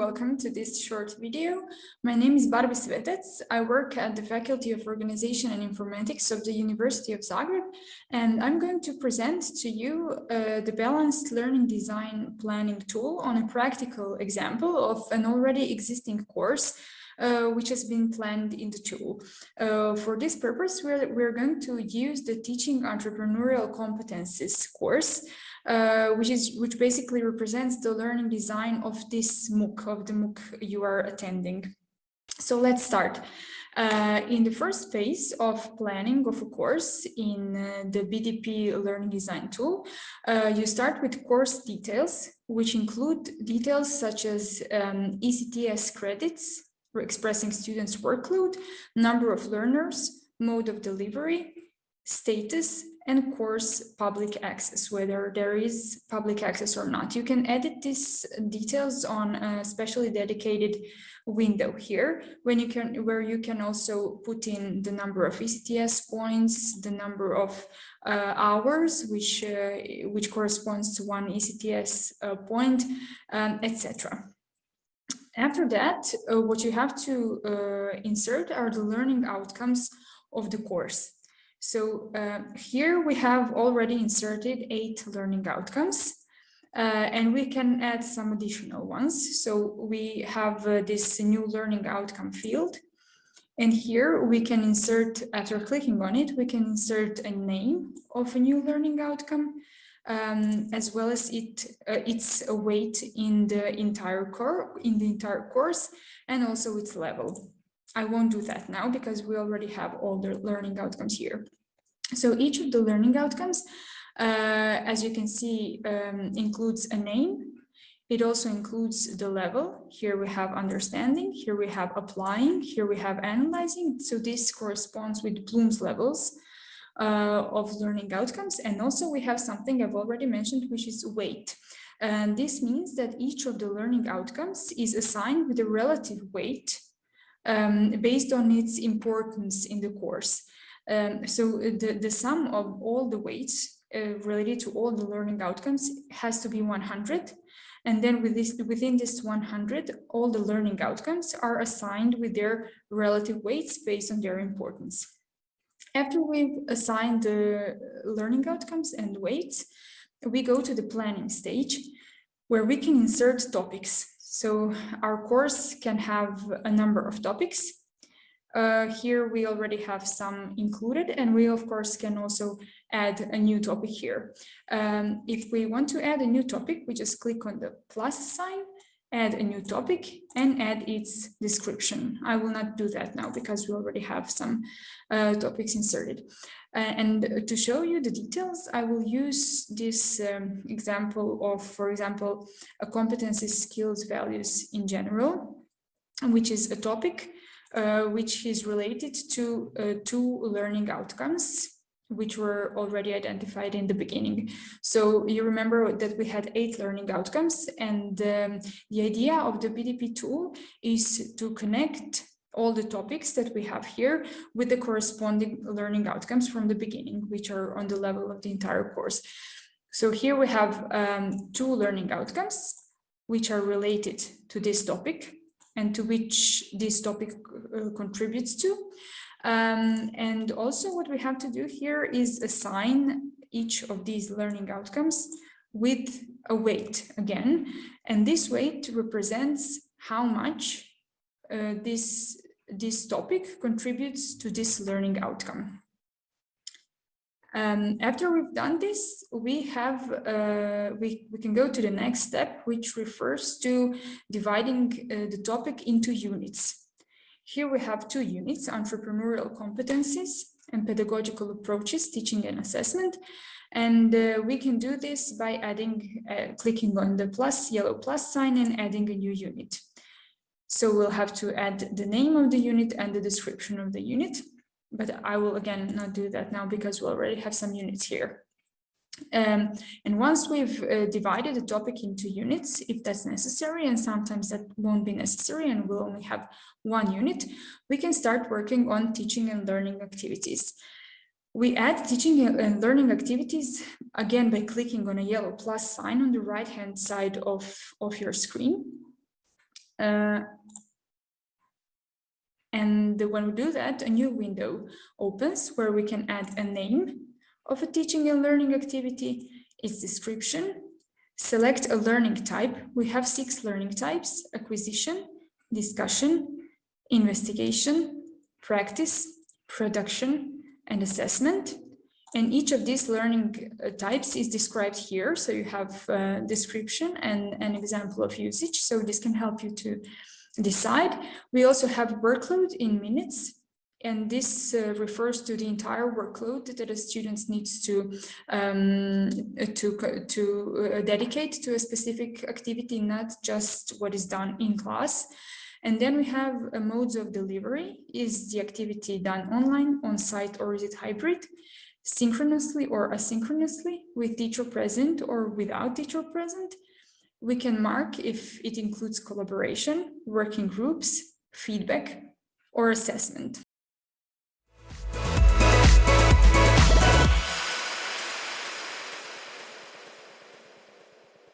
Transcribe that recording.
welcome to this short video. My name is Barbi Svetec. I work at the Faculty of Organization and Informatics of the University of Zagreb, and I'm going to present to you uh, the Balanced Learning Design Planning tool on a practical example of an already existing course uh, which has been planned in the tool. Uh, for this purpose, we're, we're going to use the Teaching Entrepreneurial Competencies course, uh, which is which basically represents the learning design of this MOOC, of the MOOC you are attending. So let's start. Uh, in the first phase of planning of a course in uh, the BDP learning design tool, uh, you start with course details, which include details such as um, ECTS credits, expressing students' workload, number of learners, mode of delivery, status, and course public access, whether there is public access or not. You can edit these details on a specially dedicated window here, when you can, where you can also put in the number of ECTS points, the number of uh, hours, which uh, which corresponds to one ECTS uh, point, um, etc. After that, uh, what you have to uh, insert are the learning outcomes of the course. So uh, here we have already inserted eight learning outcomes uh, and we can add some additional ones. So we have uh, this new learning outcome field. And here we can insert, after clicking on it, we can insert a name of a new learning outcome, um, as well as it uh, its weight in the entire core in the entire course, and also its level. I won't do that now because we already have all the learning outcomes here. So each of the learning outcomes, uh, as you can see, um, includes a name. It also includes the level. Here we have understanding, here we have applying, here we have analyzing. So this corresponds with Bloom's levels uh, of learning outcomes. And also we have something I've already mentioned, which is weight. And this means that each of the learning outcomes is assigned with a relative weight um, based on its importance in the course. Um, so the, the sum of all the weights uh, related to all the learning outcomes has to be 100. And then with this, within this 100, all the learning outcomes are assigned with their relative weights based on their importance. After we've assigned the learning outcomes and weights, we go to the planning stage where we can insert topics. So our course can have a number of topics uh, here we already have some included and we of course can also add a new topic here. Um, if we want to add a new topic, we just click on the plus sign, add a new topic and add its description. I will not do that now because we already have some uh, topics inserted. Uh, and to show you the details, I will use this um, example of, for example, a competency skills values in general, which is a topic uh, which is related to uh, two learning outcomes which were already identified in the beginning. So you remember that we had eight learning outcomes and um, the idea of the BDP tool is to connect all the topics that we have here with the corresponding learning outcomes from the beginning, which are on the level of the entire course. So here we have um, two learning outcomes, which are related to this topic and to which this topic uh, contributes to. Um, and also what we have to do here is assign each of these learning outcomes with a weight again. And this weight represents how much uh, this, this topic contributes to this learning outcome. Um, after we've done this, we have uh, we, we can go to the next step, which refers to dividing uh, the topic into units. Here we have two units, entrepreneurial competencies and pedagogical approaches, teaching and assessment. And uh, we can do this by adding, uh, clicking on the plus, yellow plus sign and adding a new unit. So we'll have to add the name of the unit and the description of the unit but I will again not do that now because we already have some units here. Um, and once we've uh, divided the topic into units, if that's necessary, and sometimes that won't be necessary and we'll only have one unit, we can start working on teaching and learning activities. We add teaching and learning activities again by clicking on a yellow plus sign on the right hand side of, of your screen. Uh, and when we do that, a new window opens where we can add a name of a teaching and learning activity, its description, select a learning type. We have six learning types, acquisition, discussion, investigation, practice, production, and assessment. And each of these learning uh, types is described here. So you have a description and an example of usage. So this can help you to decide. We also have workload in minutes. And this uh, refers to the entire workload that a student needs to um, to to uh, dedicate to a specific activity, not just what is done in class. And then we have uh, modes of delivery. Is the activity done online, on site, or is it hybrid? Synchronously or asynchronously with teacher present or without teacher present? We can mark if it includes collaboration, working groups, feedback, or assessment.